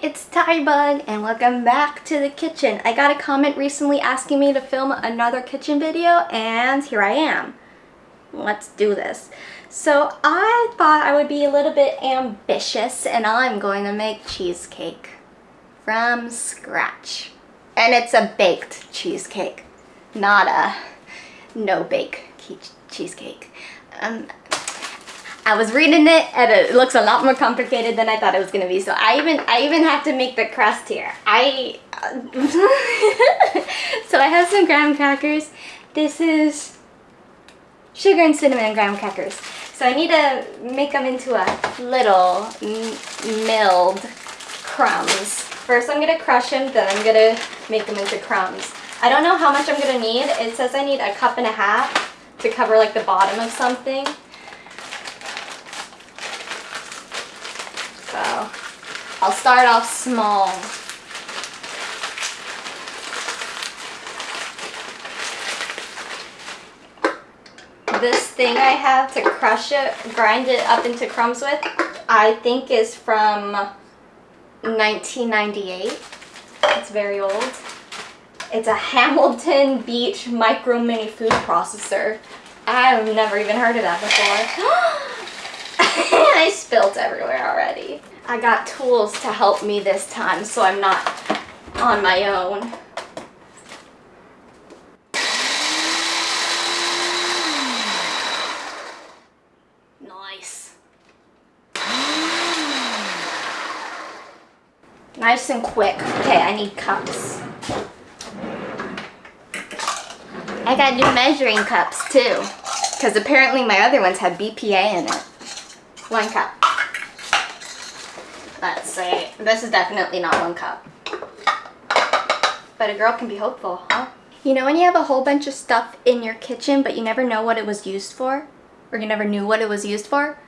it's Tybug and welcome back to the kitchen. I got a comment recently asking me to film another kitchen video and here I am. Let's do this. So I thought I would be a little bit ambitious and I'm going to make cheesecake from scratch. And it's a baked cheesecake, not a no bake cheesecake. Um, I was reading it and it looks a lot more complicated than I thought it was gonna be. So I even I even have to make the crust here. I uh, so I have some graham crackers. This is sugar and cinnamon graham crackers. So I need to make them into a little milled crumbs. First I'm gonna crush them, then I'm gonna make them into crumbs. I don't know how much I'm gonna need. It says I need a cup and a half to cover like the bottom of something. I'll start off small. This thing I have to crush it, grind it up into crumbs with, I think is from 1998. It's very old. It's a Hamilton Beach Micro Mini Food Processor. I've never even heard of that before. I spilt everywhere already. I got tools to help me this time so I'm not on my own. Nice. Nice and quick. Okay, I need cups. I got new measuring cups too. Because apparently my other ones have BPA in it. One cup. Let's see. This is definitely not one cup. But a girl can be hopeful, huh? You know when you have a whole bunch of stuff in your kitchen but you never know what it was used for? Or you never knew what it was used for?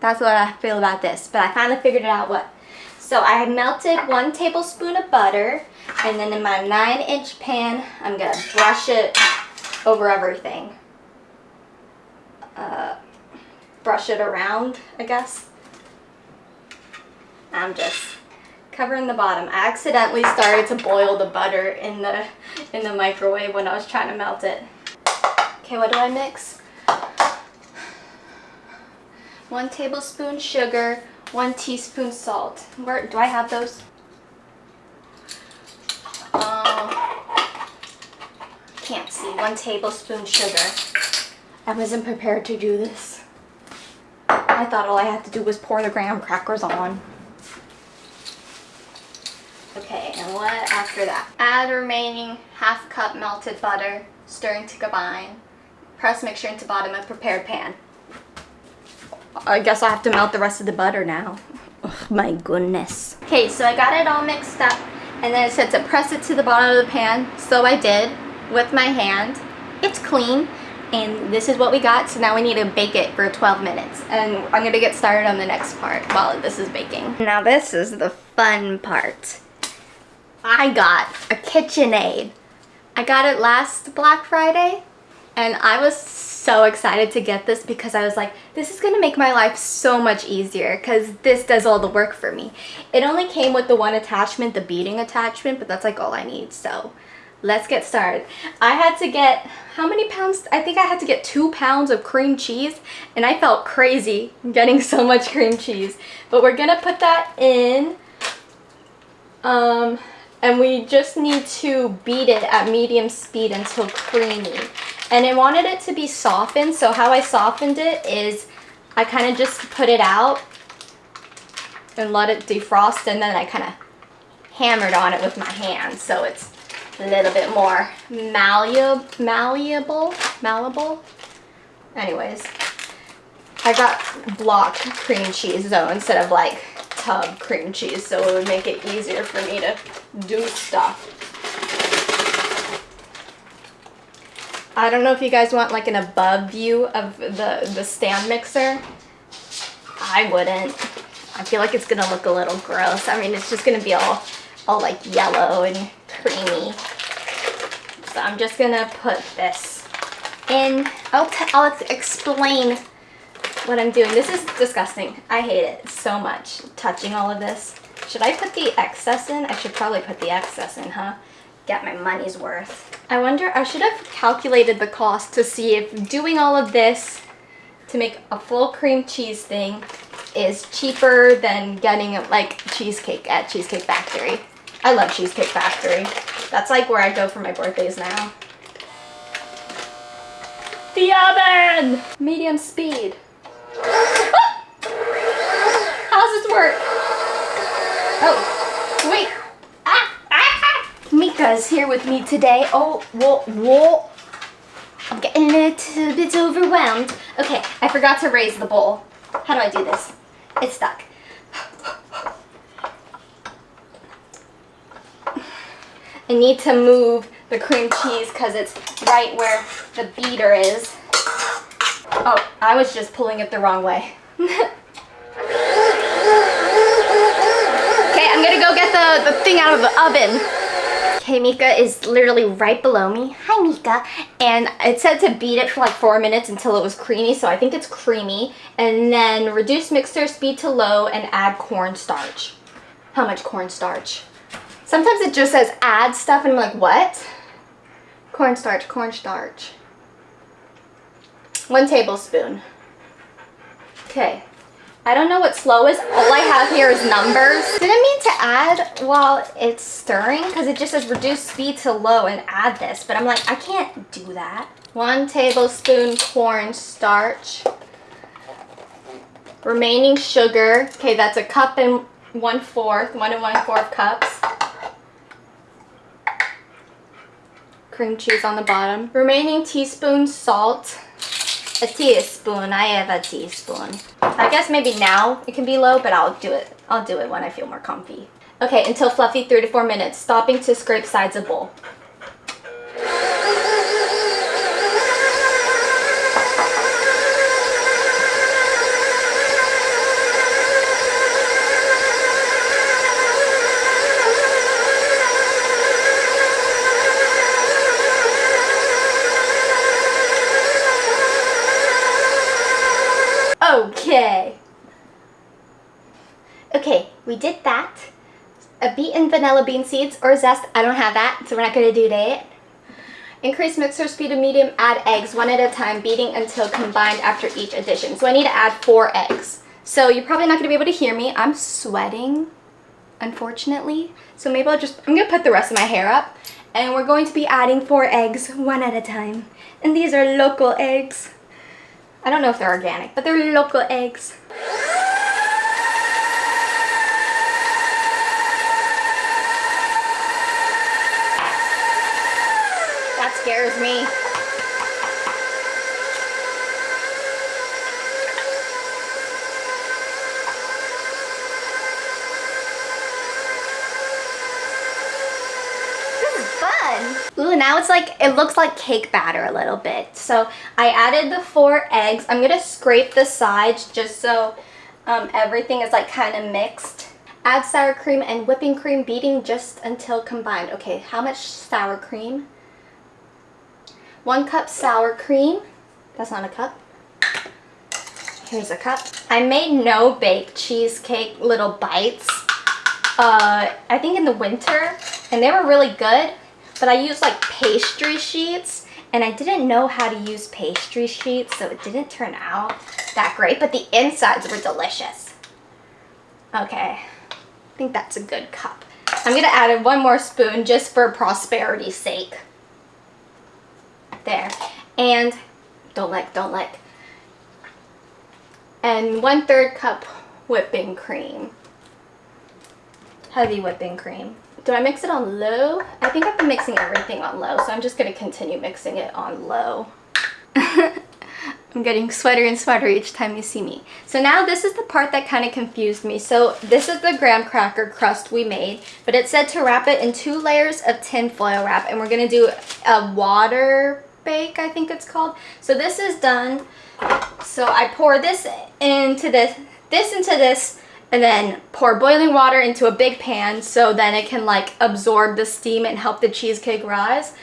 That's what I feel about this. But I finally figured it out what. So I melted one tablespoon of butter. And then in my 9 inch pan, I'm to brush it over everything. Uh, brush it around, I guess. I'm just covering the bottom. I accidentally started to boil the butter in the in the microwave when I was trying to melt it. Okay, what do I mix? One tablespoon sugar, one teaspoon salt. Where do I have those? Uh, can't see. One tablespoon sugar. I wasn't prepared to do this. I thought all I had to do was pour the graham crackers on. Okay, and what after that? Add remaining half cup melted butter, stirring to combine. Press mixture into bottom of prepared pan. I guess I have to melt the rest of the butter now. Oh my goodness. Okay, so I got it all mixed up and then it said to press it to the bottom of the pan. So I did with my hand. It's clean and this is what we got. So now we need to bake it for 12 minutes and I'm gonna get started on the next part while this is baking. Now this is the fun part. I got a KitchenAid. I got it last Black Friday and I was so excited to get this because I was like, this is gonna make my life so much easier because this does all the work for me. It only came with the one attachment, the beading attachment, but that's like all I need. So let's get started. I had to get, how many pounds? I think I had to get two pounds of cream cheese and I felt crazy getting so much cream cheese. But we're gonna put that in. Um, and we just need to beat it at medium speed until creamy. And I wanted it to be softened, so how I softened it is I kind of just put it out and let it defrost and then I kind of hammered on it with my hands so it's a little bit more malleable, malleable, malleable. Anyways, I got block cream cheese though instead of like tub cream cheese so it would make it easier for me to do stuff. I don't know if you guys want like an above view of the, the stand mixer. I wouldn't. I feel like it's gonna look a little gross. I mean, it's just gonna be all, all like yellow and creamy. So I'm just gonna put this in. I'll, I'll explain what I'm doing. This is disgusting. I hate it so much, touching all of this. Should I put the excess in? I should probably put the excess in, huh? Get my money's worth. I wonder, I should have calculated the cost to see if doing all of this to make a full cream cheese thing is cheaper than getting like cheesecake at Cheesecake Factory. I love Cheesecake Factory. That's like where I go for my birthdays now. The oven! Medium speed. Work? Oh, wait. Ah, ah, ah. Mika is here with me today. Oh, whoa, whoa. I'm getting a little bit overwhelmed. Okay, I forgot to raise the bowl. How do I do this? It's stuck. I need to move the cream cheese because it's right where the beater is. Oh, I was just pulling it the wrong way. the, thing out of the oven. Okay, Mika is literally right below me. Hi, Mika. And it said to beat it for like four minutes until it was creamy, so I think it's creamy. And then reduce mixer speed to low and add cornstarch. How much cornstarch? Sometimes it just says add stuff and I'm like, what? Cornstarch, cornstarch. One tablespoon. Okay. I don't know what slow is. All I have here is numbers. Didn't mean to add while it's stirring because it just says reduce speed to low and add this. But I'm like, I can't do that. One tablespoon cornstarch. Remaining sugar. Okay, that's a cup and one fourth, one and one fourth cups. cream cheese on the bottom. Remaining teaspoon salt. A teaspoon. I have a teaspoon. I guess maybe now it can be low, but I'll do it. I'll do it when I feel more comfy. Okay, until fluffy, three to four minutes. Stopping to scrape sides of bowl. Vanilla bean seeds or zest. I don't have that, so we're not going to do that. Increase mixer speed to medium. Add eggs one at a time, beating until combined after each addition. So I need to add four eggs. So you're probably not going to be able to hear me. I'm sweating, unfortunately. So maybe I'll just, I'm going to put the rest of my hair up. And we're going to be adding four eggs one at a time. And these are local eggs. I don't know if they're organic, but they're local eggs. Scares me. Ooh, now it's like, it looks like cake batter a little bit. So I added the four eggs. I'm going to scrape the sides just so um, everything is like kind of mixed. Add sour cream and whipping cream, beating just until combined. Okay, how much sour cream? One cup sour cream. That's not a cup. Here's a cup. I made no bake cheesecake little bites. Uh, I think in the winter, and they were really good but I used like pastry sheets and I didn't know how to use pastry sheets so it didn't turn out that great but the insides were delicious okay I think that's a good cup I'm gonna add in one more spoon just for prosperity's sake there and don't like, don't like. and one third cup whipping cream heavy whipping cream do I mix it on low? I think I've been mixing everything on low, so I'm just going to continue mixing it on low. I'm getting sweater and sweater each time you see me. So now this is the part that kind of confused me. So this is the graham cracker crust we made, but it said to wrap it in two layers of tin foil wrap, and we're going to do a water bake, I think it's called. So this is done. So I pour this into this, this into this, and then pour boiling water into a big pan so then it can like absorb the steam and help the cheesecake rise.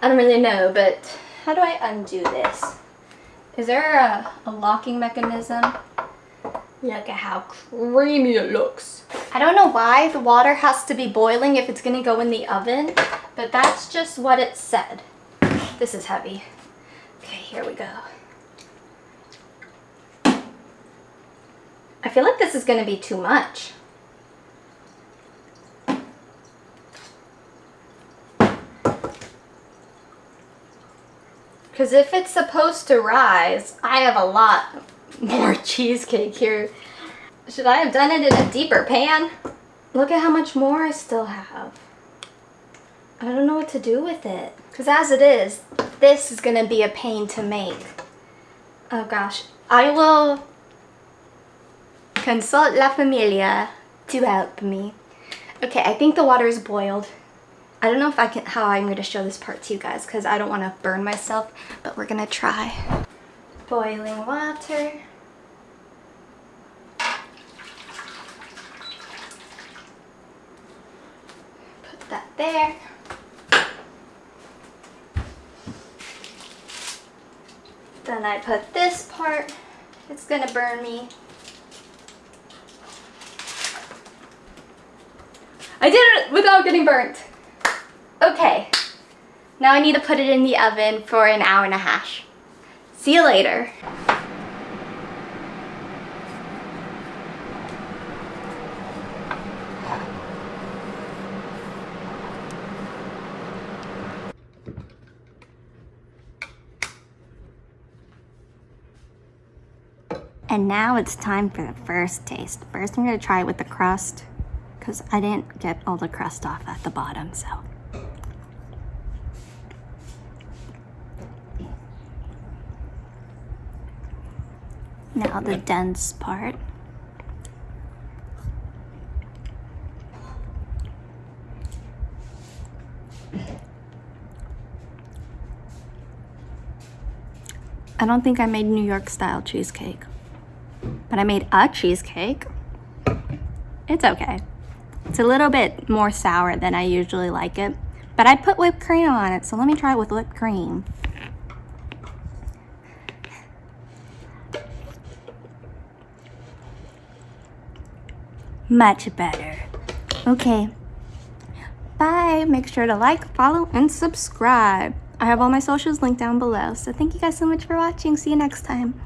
I don't really know, but how do I undo this? Is there a, a locking mechanism? Look at how creamy it looks. I don't know why the water has to be boiling if it's gonna go in the oven, but that's just what it said. This is heavy. Okay, here we go. I feel like this is gonna be too much. Because if it's supposed to rise, I have a lot more cheesecake here. Should I have done it in a deeper pan? Look at how much more I still have. I don't know what to do with it. Because as it is, this is going to be a pain to make. Oh gosh. I will consult La Familia to help me. Okay, I think the water is boiled. I don't know if I can how I'm going to show this part to you guys because I don't want to burn myself, but we're going to try. Boiling water. Put that there. Then I put this part. It's to burn me. I did it without getting burnt. Okay, now I need to put it in the oven for an hour and a half. See you later. And now it's time for the first taste. First I'm gonna try it with the crust because I didn't get all the crust off at the bottom, so. Now the dense part. I don't think I made New York style cheesecake, but I made a cheesecake. It's okay. It's a little bit more sour than I usually like it, but I put whipped cream on it, so let me try it with whipped cream. Much better. Okay. Bye. Make sure to like, follow, and subscribe. I have all my socials linked down below. So thank you guys so much for watching. See you next time.